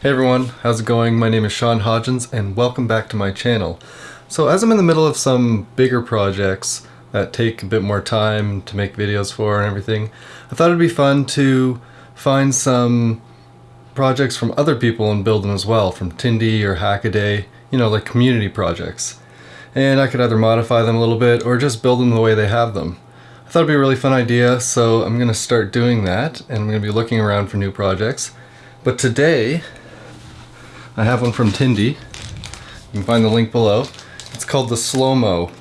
Hey everyone, how's it going? My name is Sean Hodgins and welcome back to my channel. So as I'm in the middle of some bigger projects that take a bit more time to make videos for and everything, I thought it'd be fun to find some projects from other people and build them as well, from Tindie or Hackaday, you know, like community projects. And I could either modify them a little bit or just build them the way they have them. I thought it'd be a really fun idea, so I'm going to start doing that, and I'm going to be looking around for new projects. But today, I have one from Tindie. You can find the link below. It's called the Slow-Mo.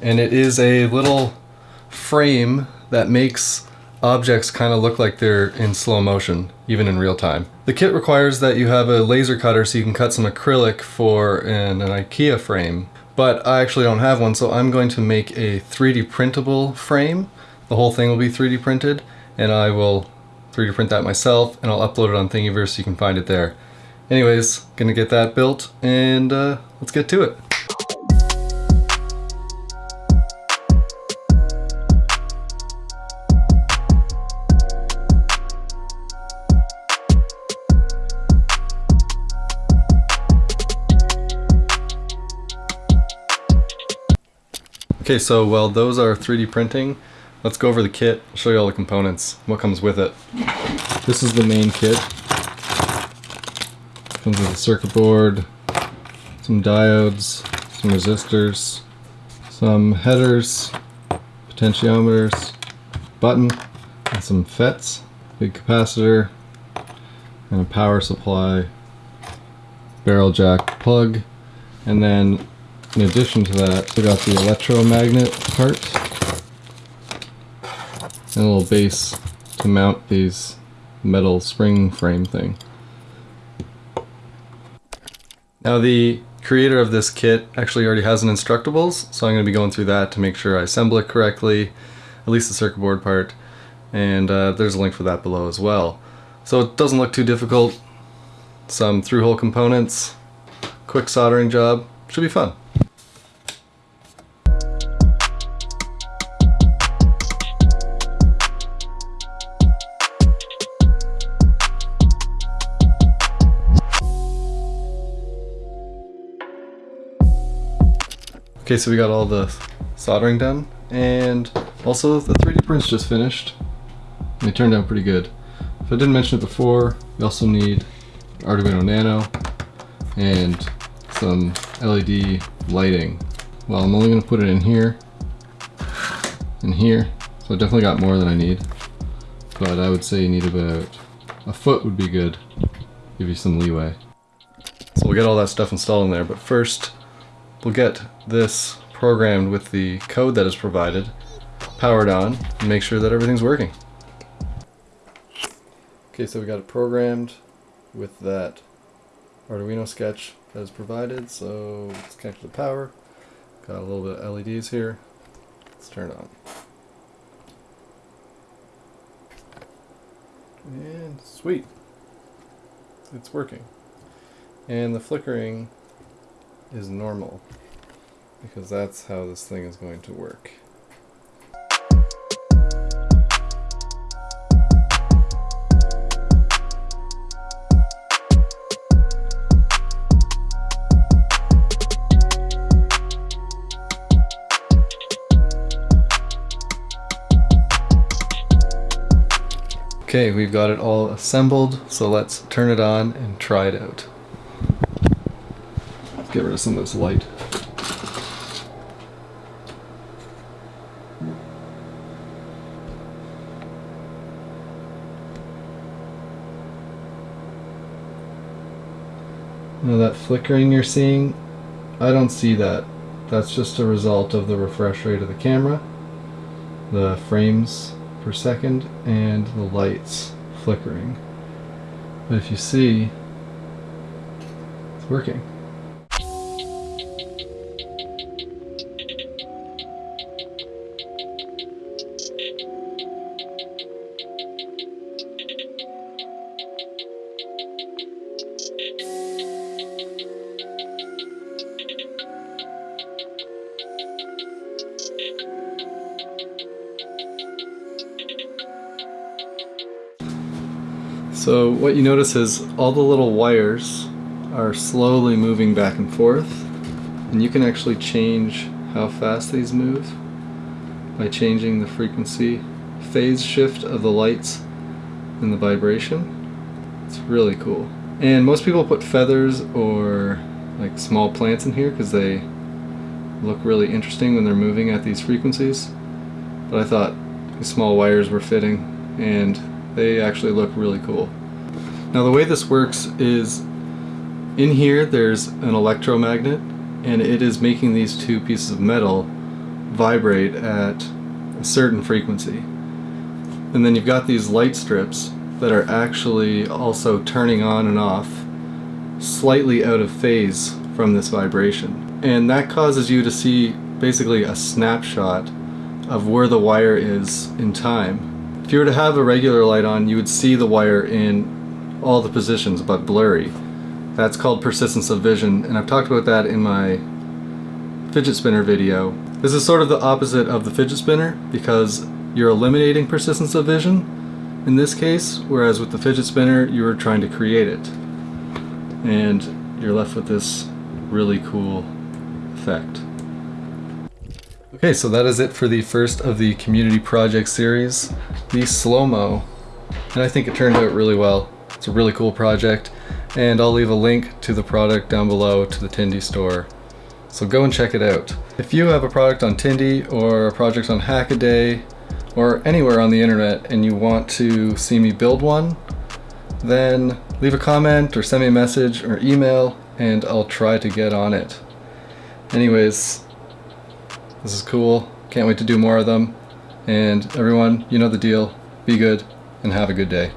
And it is a little frame that makes objects kind of look like they're in slow motion, even in real time. The kit requires that you have a laser cutter so you can cut some acrylic for an, an IKEA frame. But I actually don't have one, so I'm going to make a 3D printable frame. The whole thing will be 3D printed, and I will 3D print that myself, and I'll upload it on Thingiverse so you can find it there. Anyways, gonna get that built and uh, let's get to it. Okay, so while those are 3D printing, let's go over the kit, show you all the components, what comes with it. This is the main kit. Comes with a circuit board, some diodes, some resistors, some headers, potentiometers, button, and some FETs, big capacitor, and a power supply, barrel jack plug, and then in addition to that, we got the electromagnet part, and a little base to mount these metal spring frame thing. Now the creator of this kit actually already has an Instructables, so I'm going to be going through that to make sure I assemble it correctly, at least the circuit board part, and uh, there's a link for that below as well. So it doesn't look too difficult, some through-hole components, quick soldering job, should be fun. Okay, so we got all the soldering done, and also the 3D prints just finished. They turned out pretty good. If I didn't mention it before, we also need Arduino Nano and some LED lighting. Well, I'm only going to put it in here and here, so I definitely got more than I need. But I would say you need about a foot would be good, give you some leeway. So we'll get all that stuff installed in there, but first we'll get this programmed with the code that is provided, powered on, and make sure that everything's working. Okay, so we got it programmed with that Arduino sketch that is provided, so let's connect to the power. Got a little bit of LEDs here. Let's turn it on. And sweet. It's working. And the flickering is normal because that's how this thing is going to work. Okay, we've got it all assembled, so let's turn it on and try it out. Let's get rid of some of this light. Now that flickering you're seeing, I don't see that. That's just a result of the refresh rate of the camera, the frames per second, and the lights flickering. But if you see, it's working. So what you notice is all the little wires are slowly moving back and forth and you can actually change how fast these move by changing the frequency phase shift of the lights and the vibration. It's really cool. And most people put feathers or like small plants in here because they look really interesting when they're moving at these frequencies. But I thought these small wires were fitting and they actually look really cool. Now the way this works is in here there's an electromagnet and it is making these two pieces of metal vibrate at a certain frequency. And then you've got these light strips that are actually also turning on and off slightly out of phase from this vibration. And that causes you to see basically a snapshot of where the wire is in time. If you were to have a regular light on, you would see the wire in all the positions but blurry. That's called persistence of vision, and I've talked about that in my fidget spinner video. This is sort of the opposite of the fidget spinner because you're eliminating persistence of vision in this case, whereas with the fidget spinner you are trying to create it. And you're left with this really cool effect. Okay, so that is it for the first of the community project series, the slow-mo. And I think it turned out really well. It's a really cool project, and I'll leave a link to the product down below to the Tindie store. So go and check it out. If you have a product on Tindie or a project on Hackaday or anywhere on the internet and you want to see me build one, then leave a comment or send me a message or email and I'll try to get on it. Anyways, this is cool. Can't wait to do more of them. And everyone, you know the deal. Be good and have a good day.